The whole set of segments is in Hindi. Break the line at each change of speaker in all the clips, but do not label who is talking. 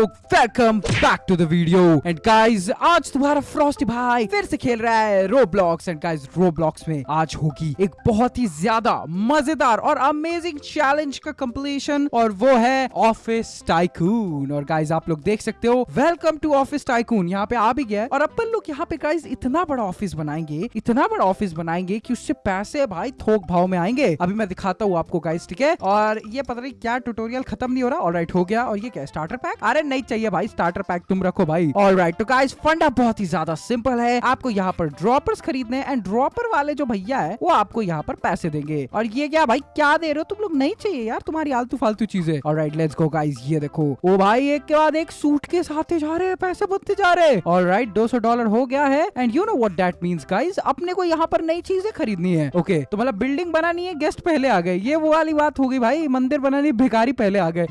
Welcome back to the video and guys आज तुम्हारा फ्रॉस्टी भाई फिर से खेल रहा है रोब्लॉक्स एंड गाइस रोब्लॉक्स में आज होगी एक बहुत ही ज़्यादा मज़ेदार और अमेजिंग चैलेंज का कंप्लीशन और वो है ऑफ़िस टाइकून और गाइस आप लोग देख सकते हो वेलकम टू ऑफ़िस टाइकून यहाँ पे आ भी गया और अपन लोग यहाँ पे गाइस इतना बड़ा ऑफ़िस बनाएँगे, इतना बड़ा ऑफ़िस बनाएँगे की उससे पैसे भाई थोक भाव में आएँगे। अभी मैं दिखाता हूँ आपको गाइस ठीक है? और ये पता नहीं क्या ट्यूटोरियल खत्म नहीं हो रहा। और हो गया। और ये क्या स्टार्टर पैक अरे नहीं चाहिए भाई स्टार्टर पैक तुम रखो भाई। ऑल राइट तो गाइस फंडा बहुत ही ज़्यादा सिंपल है। आपको यहाँ पर ड्रॉपर्स खरीदने एंड ड्रॉपर वाले जो भैया है वो आपको यहाँ पर पैसे देंगे। और ये क्या भाई क्या दे रहे हो? तुम लोग नहीं चाहिए यार तुम्हारी आलतू फालतू चीज़ें। और राइट लेट्स गो गाइस ये देखो। ओ भाई एक के बाद एक सूट के साथ जा रहे हैं पैसे बनते जा रहे हैं। और राइट दो सौ डॉलर हो गया है। And you know what that means guys अपने को यहाँ पर नई चीज़ें खरीदनी है। ओके okay, तो मतलब बिल्डिंग बनानी है गेस्ट पहले आ गए। ये वो वाली बात होगी भाई मंदिर बनानी भिखारी पहले आ गए।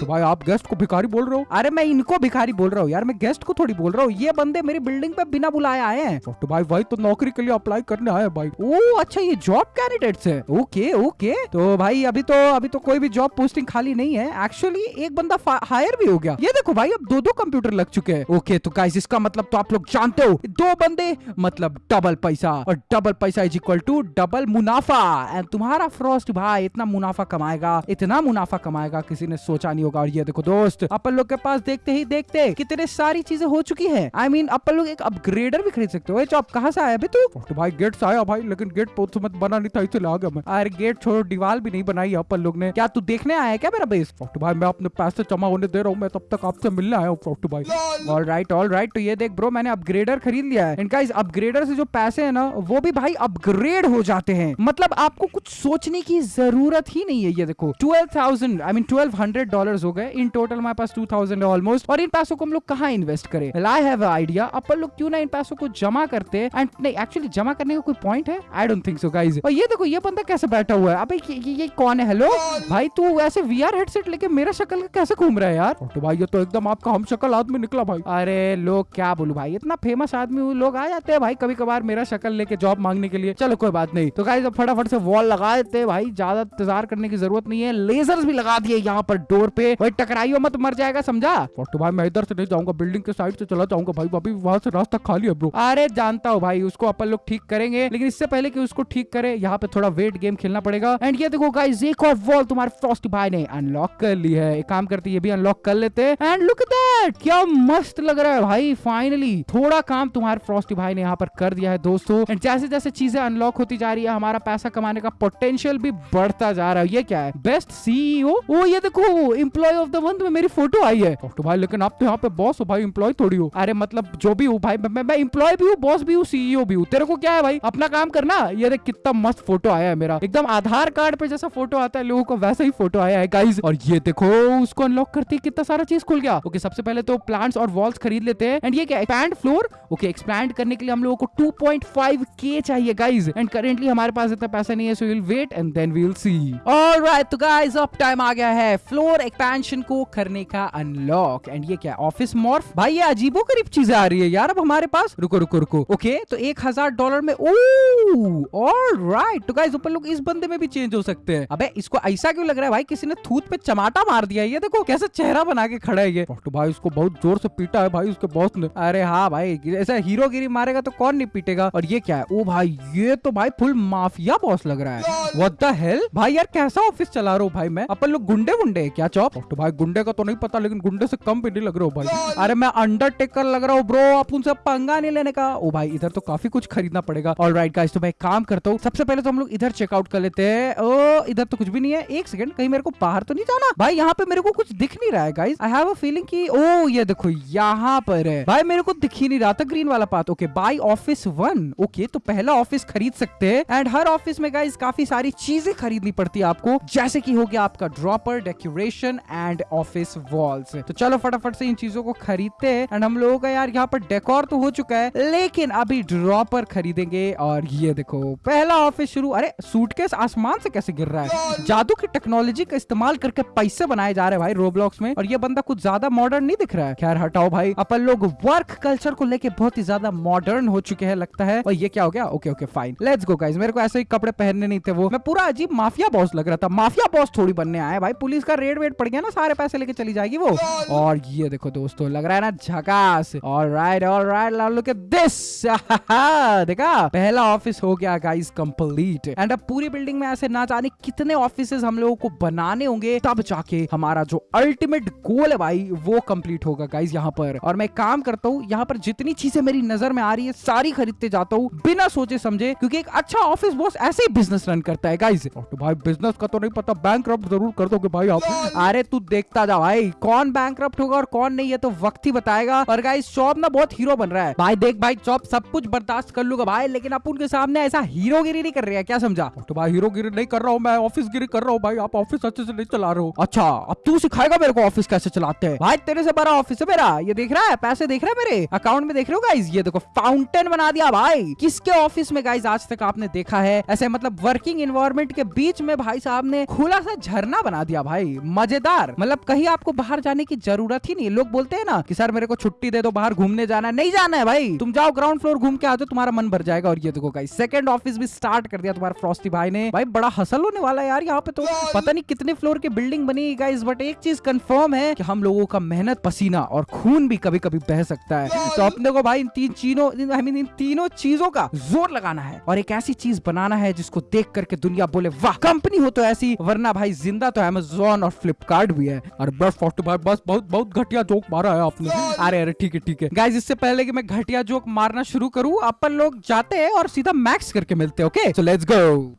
तो भाई आप गेस्ट को भिखारी बोल रहे हो? अरे मैं इनको भिखारी बोल रहा हूँ यार, मैं गेस्ट को थोड़ी बोल रहा हूँ। ये बंदे मेरी बिल्डिंग पे बिना बुलाए आए हैं। तो भाई भाई तो नौकरी के लिए अप्लाई करने आए भाई। ओ अच्छा ये जॉब कैंडिडेट है। ओके ओके तो भाई, अभी तो अभी तो कोई भी जॉब पोस्टिंग खाली नहीं है। एक्चुअली एक बंदा हायर भी हो गया। ये देखो भाई, अब दो दो कंप्यूटर लग चुके हैं। ओके तो गाइस इसका मतलब तो आप लोग जानते हो, दो बंदे मतलब डबल पैसा। और डबल पैसा इज़ इक्वल टू डबल मुनाफा। एंड तुम्हारा फ्रॉस्ट भाई इतना मुनाफा कमाएगा, इतना मुनाफा कमाएगा, किसी ने सोचा नहीं होगा। और ये देखो दोस्त, अपन लोग के पास देखते ही देखते कितने सारी चीज़ें हो चुकी है। आई I मीन mean, अपन लोग एक अपग्रेडर भी खरीद सकते हो। आप कहाँ से आया अभी तू? तो भाई गेट से आया भाई लेकिन गेट पोत मत बना नहीं था इसलिए आ गया मैं। अरे गेट छोड़ो दीवार भी नहीं बनाई अपन लोग ने। क्या तू देखने आया क्या मेरा बेस फ़ोटो भाई मैं अपने पैसे जमा होने दे रहा हूँ मैं तब तक आपसे मिलने आया हूँ फ़ोटो भाई। ऑल राइट ऑल राइट तो ये देख ब्रो मैंने अपग्रेडर खरीद लिया है। इनका इस अपग्रेडर से जो पैसे है ना वो भी भाई अपग्रेड हो जाते हैं। मतलब आपको कुछ सोचने की ज़रूरत ही नहीं है ये देखो। Twelve thousand I mean twelve hundred dollar हो गए। इन टोटल हमारे पास टू थाउज़ेंड ऑलमोस्ट और इन पैसों को हम लोग कहाँ इन्वेस्ट करें? आई हैव आइडिया अपन लोग क्यों ना इन पैसों को जमा करते? हैं एंड नहीं एक्चुअली जमा करने का कोई पॉइंट है? I don't think so guys और ये देखो ये बंदा कैसे बैठा हुआ है? अबे ये, ये, ये कौन है? हेलो भाई तू ऐसे वीआर हेडसेट लेके मेरा शक्ल कैसे घूम रहा है यार? तो भाई ये तो एकदम आपका हम शक्ल आदमी निकला भाई। अरे लोग क्या बोलू भाई? इतना फ़ेमस आदमी लोग आ जाते हैं भाई कभी कभार मेरा शक्ल लेके जॉब मांगने के लिए। चलो कोई बात नहीं। तो गाइज़ अब फटाफट से वॉल लगा देते हैं भाई। ज़्यादा इंतज़ार करने की ज़रूरत नहीं है। लेजर्स भी लगा दिए यहाँ पर डोर पे। भाई टकराइयो मत मर जाएगा समझा तो भाई मैं इधर से नहीं जाऊँगा बिल्डिंग के साइड से चला जाऊँगा भाई। अभी वहाँ से रास्ता खाली है ब्रो अरे जानता हूँ भाई, उसको अपन लोग ठीक करेंगे, लेकिन इससे पहले कि उसको ठीक करे, यहाँ पे थोड़ा वेट गेम खेलना पड़ेगा। एंड ये देखो गाइस एक और वॉल तुम्हारे फ्रॉस्ट भाई ने अनलॉक कर ली है। एक काम करते ये भी अनलॉक कर लेते हैं। एंड लुक दैट क्या मस्त लग रहा है भाई फाइनली थोड़ा काम तुम्हारे फ्रॉस्टी भाई ने यहाँ पर कर दिया है, दोस्तों। एंड जैसे जैसे चीज़ें अनलॉक होती जा रही है, हमारा पैसा कमाने का पोटेंशियल भी बढ़ता जा रहा है। ये क्या है? बेस्ट सीईओ ओ, ये देखो एम्प्लॉय ऑफ़ द मंथ में मेरी फ़ोटो आई है। तो भाई, लेकिन आप तो यहाँ पे बॉस हो भाई इम्प्लॉय थोड़ी हो। अरे मतलब जो भी हूँ भाई, मैं मैं इम्प्लॉय भी हूँ बॉस भी हूँ सीईओ भी हूँ। तेरे को क्या है भाई? अपना काम करना। ये देख कितना मस्त फ़ोटो आया है मेरा। एकदम आधार कार्ड पे जैसा फ़ोटो आता है, लोगों को वैसा ही फ़ोटो आया है गाइज़ और ये देखो, उसको अनलॉक करते कितना सारा चीज़ खुल गया। ओके सबसे पहले तो प्लांट्स और वॉल्स खरीद लेते हैं। एंड ये क्या पैंट फ्लोर ओके एक्सपैंड करने के लिए हम लोगों को 2.5 के चाहिए गाइज़ एंड करेंटली हमारे पास इतना पैसा नहीं है so will wait and then we will see alright तो गाइज़ अब टाइम आ गया है फ्लोर एक्सपेंशन को करने का अनलॉक एंड ये क्या ऑफ़िस मॉर्फ भाई, ये अजीबो करीब चीज़ें आ रही है यार अब हमारे पास. रुको रुको रुको. ओके तो एक हज़ार डॉलर में ऑल राइट तो गाइज़ ऊपर लोग इस बंदे में भी चेंज हो सकते हैं. अबे, इसको ऐसा क्यों लग रहा है भाई, किसी ने थूत पे चमाटा मार दिया ये देखो, कैसे चेहरा बना के खड़ा है ये. तो भाई, उसको बहुत ज़ोर से पीटा है भाई, उसके बॉस ने. अरे हाँ भाई ऐसा हीरोगिरी मारेगा तो कौन नहीं पीटेगा और ये क्या है? ओ भाई, ये तो भाई फुल माफिया बॉस लग रहा है। व्हाट द हेल भाई यार, कैसा ऑफ़िस चला रहा हूँ भाई मैं? अपन लोग गुंडे वुंडे क्या, चौप? तो भाई, गुंडे का तो नहीं पता, लेकिन गुंडे से कम नहीं लग रहा हूँ भाई। अरे मैं अंडरटेकर लग रहा हूँ ब्रो आप उनसे पंगा नहीं लेने का। ओ भाई, इधर तो काफ़ी कुछ खरीदना पड़ेगा। ऑल राइट गाइस तो मैं काम करता हूँ। सबसे पहले तो हम लोग इधर चेकआउट कर लेते हैं। ओ, इधर तो कुछ भी नहीं है। एक सेकंड कहीं मेरे को बाहर तो नहीं जाना? भाई, यहाँ पे मेरे को कुछ दिख नहीं रहा है guys I have a feeling कि, ओ, ये देखो, यहाँ पर है। भाई, मेरे को दिख ही नहीं रहा था। ग्रीन वाला path okay buy office one okay तो पहला ऑफ़िस खरीद सकते हैं एंड हर ऑफ़िस में गाइस काफ़ी सारी चीज़ें खरीदनी पड़ती है आपको जैसे कि हो गया आपका dropper decoration and office walls तो चलो फटाफट से इन चीज़ों को खरीदते हैं एंड हम लोगों का यार यहाँ पर डेकोर तो हो चुका है लेकिन अभी ड्रॉपर खरीदेंगे और ये ये देखो पहला ऑफ़िस शुरू अरे सूटकेस आसमान से कैसे गिर रहा है जादू की टेक्नोलॉजी का इस्तेमाल करके पैसे बनाए जा रहे हैं भाई रोब्लॉक्स में और ये बंदा कुछ ज़्यादा मॉडर्न नहीं दिख रहा है खैर हटाओ भाई अपन लोग वर्क कल्चर को लेके बहुत ही ज़्यादा मॉडर्न हो चुके हैं, लगता है। और ये क्या हो गया? Okay okay fine let's go guys मेरे को ऐसे ही कपड़े पहनने नहीं थे वो। मैं पूरा अजीब माफिया बॉस लग रहा था। माफिया बॉस थोड़ी बनने आया भाई। पुलिस का रेड वेट पड़ गया ना, सारे पैसे लेके चली जाएगी वो। और ये देखो दोस्तों, लग रहा है ना झकास। और राइट और राइट लुक एट दिस देखा? पहला ऑफ़िस हो गया गाइज़ कंप्लीट एंड अब पूरी बिल्डिंग में ऐसे ना जाने कितने ऑफ़िस हम लोगों को बनाने होंगे, तब जाके हमारा जो अल्टीमेट गोल है भाई, वो कंप्लीट होगा गाइस यहाँ पर। और मैं काम करता हूँ, यहाँ पर जितनी चीज़ें मेरी नज़र में आ रही है, सारी खरीदते जाता हूँ, बिना सोचे समझे, क्योंकि एक अच्छा ऑफ़िस बॉस ऐसे ही बिज़नेस रन करता है गाइस तो भाई बिज़नेस का तो नहीं पता बैंक ज़रूर कर दोगे भाई आप। अरे तू देखता जा भाई, कौन बैंक होगा और कौन नहीं है तो वक्त ही बताएगा। और गाइस शॉप ना बहुत हीरो बन रहा है। भाई देख भाई शॉप सब कुछ बर्दाश्त कर लूँगा भाई, लेकिन आप उनके सामने ऐसा हीरोगिरी नहीं कर रहे हैं, क्या समझा? तो भाई, हीरोगिरी नहीं कर रहा हूँ मैं ऑफ़िस गिरी कर रहा हूँ भाई, आप ऑफ़िस अच्छे से नहीं चला रहे हो। अच्छा अब तू सिखाएगा मेरे को ऑफ़िस कैसे चलाते हैं। भाई, तेरे से बड़ा ऑफ़िस है मेरा, ये देख रहा है, पैसे देख रहा है मेरे? अकाउंट में देख रहे हो गाइज़ ये देखो फाउंटेन बना दिया भाई। किसके ऑफ़िस में गाइज़ आज तक आपने देखा है? ऐसे मतलब वर्किंग इन्वायरमेंट के बीच में भाई साहब ने खुला सा झरना बना दिया भाई। मज़ेदार। मतलब कहीं आपको बाहर जाने की ज़रूरत ही नहीं लोग बोलते हैं ना कि सर मेरे को छुट्टी दे दो बाहर घूमने जाना है। नहीं जाना है भाई। तुम जाओ ग्राउंड फ्लोर घूम के आ जाओ तुम्हारा मन भर जाएगा। और ये देखो गाइस सेकंड ऑफ़िस भी स्टार्ट कर दिया तुम्हारा फ्रॉस्टी भाई ने। भाई बड़ा हसल होने वाला है यार यहाँ पे तो। पता नहीं कितने फ्लोर की बिल्डिंग बनी गाइस बट एक चीज़ कंफर्म है कि हम लोगों का मेहनत पसीना और खून भी कभी कभी बह सकता है। तो अपने को भाई, इन तीन चीज़ों आई मीन इन तीनों चीज़ों का ज़ोर लगाना है और एक ऐसी चीज़ बनाना है जिसको देख करके दुनिया बोले, वाह, कंपनी हो तो ऐसी, वरना भाई ज़िंदा तो अमेजोन और फ्लिपकार्ट भी है। और बस भाई, बस बहुत बहुत घटिया जोक मारा है आपने। अरे अरे, ठीक है ठीक है। गाइज़ इससे पहले कि मैं घटिया जोक मारना शुरू करूँ, अपन लोग जाते हैं और सीधा मैक्स करके मिलते हैं okay so let's go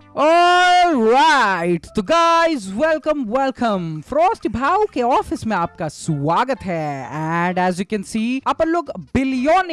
right तो गाइस वेलकम वेलकम फ्रॉस्ट भाव के ऑफ़िस में आपका स्वागत है। And as you can see अपन लोग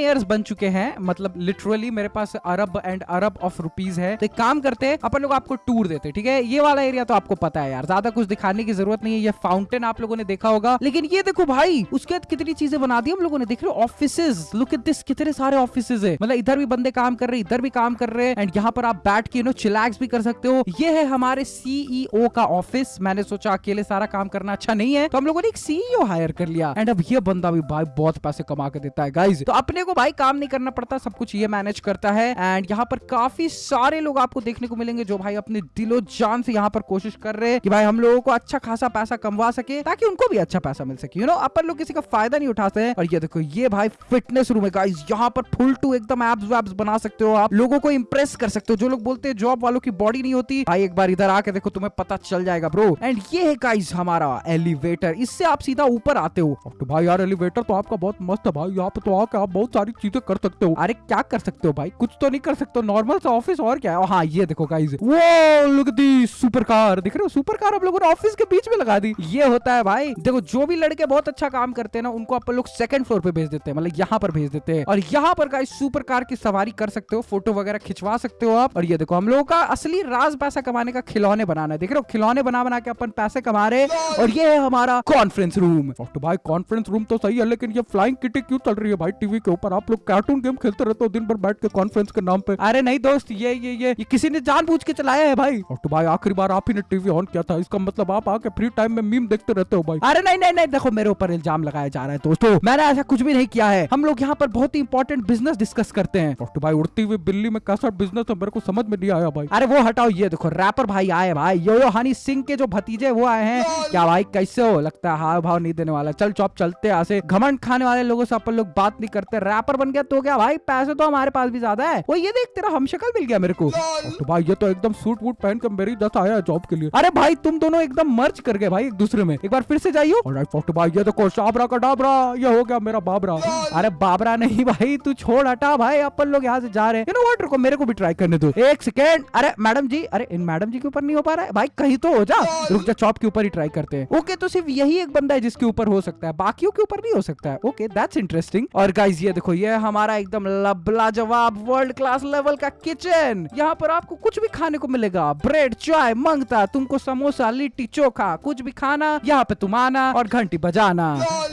बिलियनियर्स बन चुके हैं। मतलब लिटरली मेरे पास अरब एंड अरब ऑफ़ रुपीज़ है। तो एक काम करते हैं, अपन लोग आपको टूर देते ठीक है? ये वाला एरिया तो आपको पता है यार, ज़्यादा कुछ दिखाने की ज़रूरत नहीं है। ये फाउंटेन आप लोगों ने देखा होगा। लेकिन ये देखो भाई, उसके बाद कितनी चीज़ें बना दी हम लोगों ने। देख रहे ऑफ़िस लुक एट दिस कितने सारे ऑफ़िस है। मतलब इधर भी बंदे काम कर रहे हैं, इधर भी काम कर रहे हैं। एंड यहाँ पर आप बैठ के नो चिलैक्स भी कर सकते हो। ये है हमारे सीईओ का ऑफ़िस मैंने सोचा अकेले सारा काम करना अच्छा नहीं है। तो हम लोगों ने एक सीईओ हायर कर लिया। एंड अब ये बंदा भी भाई बहुत पैसे कमा के देता है गाइज़ तो अपने भाई, काम नहीं करना पड़ता, सब कुछ ये मैनेज करता है। एंड यहाँ पर काफ़ी सारे लोग आपको देखने को मिलेंगे जो भाई अपने दिलो जान से यहाँ पर कोशिश कर रहे हैं कि भाई हम लोगों को अच्छा खासा पैसा कमवा सके, ताकि उनको भी अच्छा पैसा मिल सके। यू नो अपन लोग किसी का फ़ायदा नहीं उठाते हैं। और ये देखो, ये भाई फिटनेस रूम है गाइस यहाँ पर फुल टू एकदम एब्स वैब्स बना सकते हो आप। लोगों को इंप्रेस कर सकते हो। जो लोग बोलते हैं जॉब वालों की बॉडी नहीं होती, भाई एक बार इधर आके देखो, तुम्हें पता चल जाएगा ब्रो एंड ये है गाइस हमारा एलिवेटर इससे आप सीधा ऊपर आते हो। तो भाई यार एलिवेटर तो आपका बहुत मस्त है भाई। यहाँ पे तो आके आप बहुत सारी चीज़ें कर सकते हो। अरे क्या कर सकते हो भाई? कुछ तो नहीं कर सकते नॉर्मल सा ऑफ़िस और क्या है? हाँ ये देखो गाइस वो लुक दी सुपर कार दिख रहे हो? सुपर कार आप लोगों ने ऑफ़िस के बीच में लगा दी। ये होता है भाई। देखो जो भी लड़के बहुत अच्छा काम करते हैं ना उनको अपन लोग सेकंड फ्लोर पे भेज देते हैं। मतलब यहाँ पर भेज देते हैं। और यहाँ पर गाइस सुपर कार की सवारी कर सकते हो। फ़ोटो वगैरह खिंचवा सकते हो आप। और ये देखो हम लोगों का असली राज पैसा कमाने का खिलौने बनाना है। देख रहे हो? खिलौने बना बना के अपन पैसे कमा रहे और ये है हमारा कॉन्फ्रेंस रूम तो भाई कॉन्फ्रेंस रूम तो सही है लेकिन ये फ्लाइंग किटी क्यों चल रही है भाई? टीवी के ऊपर आप लोग कार्टून गेम खेलते रहते हो दिन भर बैठ के कॉन्फ्रेंस के नाम पे। अरे नहीं दोस्त ये ये ये, ये किसी ने जान के चलाया है भाई। और तो भाई आखिरी बार आप ही ने टीवी ऑन किया था। इसका मतलब आप आके फ्री टाइम में मीम देखते रहते हो भाई। अरे नहीं नहीं नहीं देखो मेरे ऊपर इल्ज़ाम लगाया जा रहा है दोस्तों। मैंने ऐसा कुछ भी नहीं किया है। हम लोग यहाँ पर बहुत ही इंपॉर्टेंट बिज़नेस डिस्कस करते हैं। तो भाई उड़ती हुई बिल्ली में कैसा बिज़नेस है मेरे को समझ में नहीं आया भाई। अरे वो हटाओ ये देखो रैपर भाई आए भाई। यो यो हनी सिंह के जो भतीजे वो आए हैं। क्या भाई कैसे हो? लगता है हाव भाव नहीं देने वाला। चल चौप चलते ऐसे। घमंड खाने वाले लोगों से अपन लोग बात नहीं करते। रैपर बन गया तो क्या भाई पैसे तो हमारे पास भी ज़्यादा है। वो ये देख तेरा हम शक्ल मिल गया मेरे को। तो भाई ये तो एकदम सूट वूट पहन कर मेरी दस आया जॉब के लिए। अरे भाई तुम दोनों एकदम मर्ज कर गए भाई एक दूसरे में। एक बार फिर से जाइयो। और भाई ये देखो शाबरा का डाबरा ये हो गया मेरा बाबरा। अरे बाबरा नहीं भाई तू छोड़ हटा भाई अपन लोग यहाँ से जा रहे हैं। नो व्हाट रुको मेरे को भी ट्राई करने दो। एक सेकेंड अरे मैडम जी अरे इन मैडम जी के ऊपर नहीं हो पा रहा है? भाई कहीं तो हो जा। रुक जा चॉप के ऊपर ही ट्राई करते हैं। ओके तो सिर्फ़ यही एक बंदा है जिसके ऊपर हो सकता है बाकियों के ऊपर नहीं हो सकता है। ओके दैट्स इंटरेस्टिंग और गाइज़ ये देखो ये हमारा एकदम लबला जवाब वर्ल्ड क्लास लेवल का किचन यहाँ पर आपको कुछ भी खाने को मिलेगा। ब्रेड चाय मंगता, तुमको समोसा, लिट्टी, चोखा, कुछ भी खाना, यहाँ पे तुम आना और घंटी बजाना।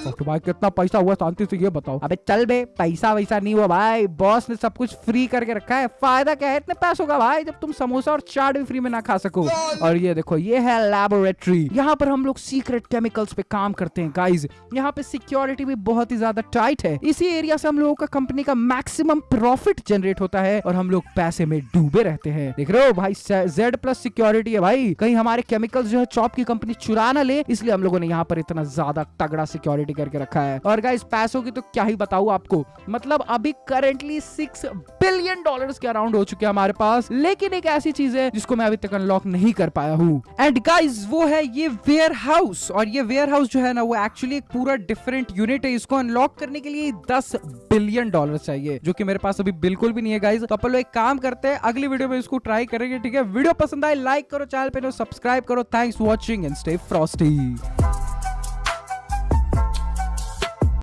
तो भाई कितना पैसा हुआ शांति से ये बताओ। अबे चल बे, पैसा वैसा नहीं हुआ भाई। बॉस ने सब कुछ फ्री करके रखा है। फ़ायदा क्या है? इतने पैसों का भाई, जब तुम समोसा और चाट भी फ्री में ना खा सको। और ये देखो, ये है लेबोरेटरी यहाँ पर हम लोग सीक्रेट केमिकल्स पे काम करते हैं गाइज़ यहाँ पे सिक्योरिटी भी बहुत ही ज़्यादा टाइट है। इसी एरिया से लोगों का कंपनी का मैक्सिमम प्रॉफिट जनरेट होता है और हम लोग पैसे में डूबे रहते हैं। देख रहे हो भाई जेड प्लस सिक्योरिटी है भाई। कहीं हमारे केमिकल्स जो है चॉप की कंपनी चुरा ना ले, इसलिए हम लोगों ने यहाँ पर इतना ज़्यादा तगड़ा सिक्योरिटी करके रखा है। और गाइस पैसों की तो क्या ही बताऊ आपको। मतलब अभी करेंटली सिक्स बिलियन डॉलर के अराउंड हो चुके हैं हमारे पास। लेकिन एक ऐसी चीज़ है जिसको मैं अभी तक अनलॉक नहीं कर पाया हूँ। एंड गाइज़ वो है ये वेयर हाउस और ये वेयर हाउस जो है ना, वो एक्चुअली एक पूरा डिफरेंट यूनिट है। इसको अनलॉक करने के लिए दस बिलियन डॉलर चाहिए, जो कि मेरे पास अभी बिल्कुल भी नहीं है गाइज़ तो अपन लोग एक काम करते हैं, अगली वीडियो में इसको ट्राई करेंगे, ठीक है? वीडियो पसंद आए लाइक करो चैनल पे सब्सक्राइब करो. Thanks watching and stay frosty